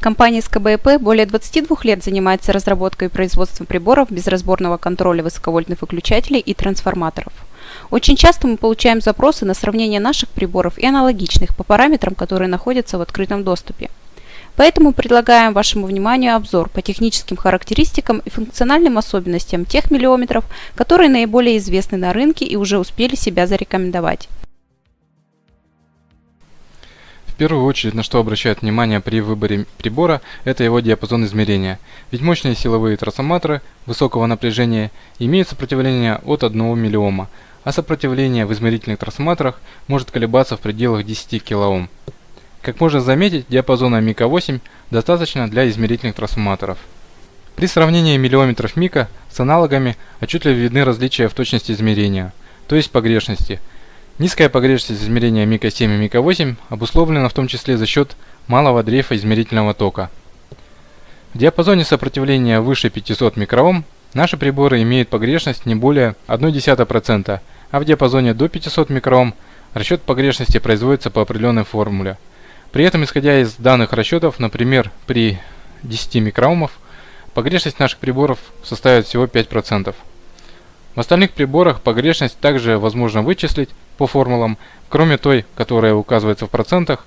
Компания СКБЭП более 22 лет занимается разработкой и производством приборов безразборного контроля высоковольтных выключателей и трансформаторов. Очень часто мы получаем запросы на сравнение наших приборов и аналогичных по параметрам, которые находятся в открытом доступе. Поэтому предлагаем вашему вниманию обзор по техническим характеристикам и функциональным особенностям тех миллиометров, которые наиболее известны на рынке и уже успели себя зарекомендовать. Первую очередь, на что обращают внимание при выборе прибора, это его диапазон измерения. Ведь мощные силовые трансформаторы высокого напряжения имеют сопротивление от 1 миллиома, а сопротивление в измерительных трансформаторах может колебаться в пределах 10 кОм. Как можно заметить, диапазона Мика-8 достаточно для измерительных трансформаторов. При сравнении миллиометров Мика с аналогами отчетливо видны различия в точности измерения, то есть погрешности. Низкая погрешность измерения Мика-7 и Мика-8 обусловлена в том числе за счет малого дрейфа измерительного тока. В диапазоне сопротивления выше 500 микроом наши приборы имеют погрешность не более 0,1%, а в диапазоне до 500 микроом расчет погрешности производится по определенной формуле – при этом, исходя из данных расчетов, например, при 10 микроомов, погрешность наших приборов составит всего 5%. В остальных приборах погрешность также возможно вычислить по формулам, кроме той, которая указывается в процентах,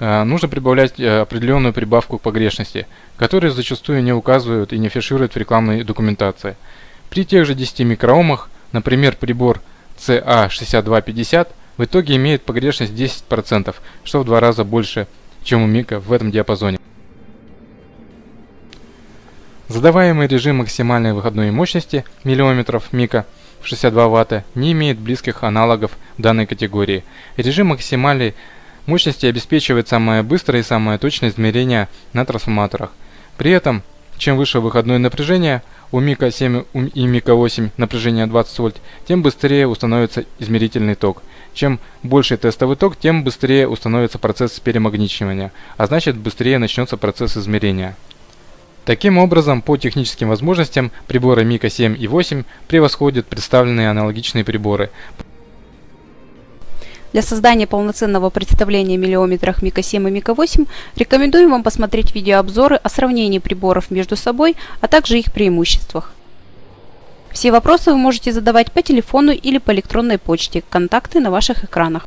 э, нужно прибавлять э, определенную прибавку к погрешности, которую зачастую не указывают и не фишируют в рекламной документации. При тех же 10 микроомах, например, прибор CA6250 в итоге имеет погрешность 10%, что в два раза больше, чем у Мика в этом диапазоне. Задаваемый режим максимальной выходной мощности миллиметров Мика в 62 Вт не имеет близких аналогов данной категории. Режим максимальной мощности обеспечивает самое быстрое и самое точное измерение на трансформаторах. При этом, чем выше выходное напряжение, у Мика 7 и Мика 8 напряжение 20 вольт, тем быстрее установится измерительный ток – чем больше тестовый ток, тем быстрее установится процесс перемагничивания, а значит быстрее начнется процесс измерения. Таким образом, по техническим возможностям приборы Мика 7 и 8 превосходят представленные аналогичные приборы. Для создания полноценного представления о миллиометрах Мика 7 и Мика 8 рекомендуем вам посмотреть видеообзоры о сравнении приборов между собой, а также их преимуществах. Все вопросы вы можете задавать по телефону или по электронной почте. Контакты на ваших экранах.